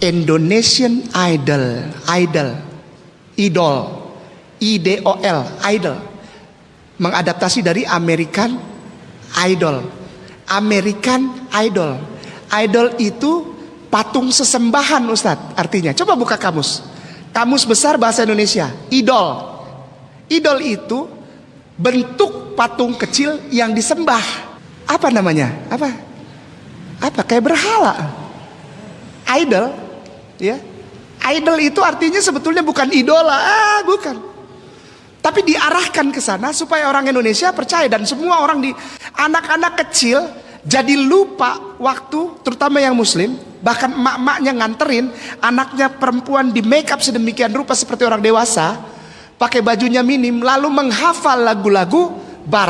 Indonesian Idol, idol, idol, I D O L, idol. Mengadaptasi dari American Idol. American Idol. Idol itu patung sesembahan Ustadz artinya. Coba buka kamus. Kamus besar bahasa Indonesia. Idol. Idol itu bentuk patung kecil yang disembah. Apa namanya? Apa? Apa? Kayak berhala. Idol, ya. Idol itu artinya sebetulnya bukan idola, ah, bukan. Tapi diarahkan ke sana supaya orang Indonesia percaya dan semua orang di anak-anak kecil jadi lupa waktu terutama yang muslim bahkan emak-emaknya nganterin anaknya perempuan di make up sedemikian rupa seperti orang dewasa pakai bajunya minim lalu menghafal lagu-lagu bar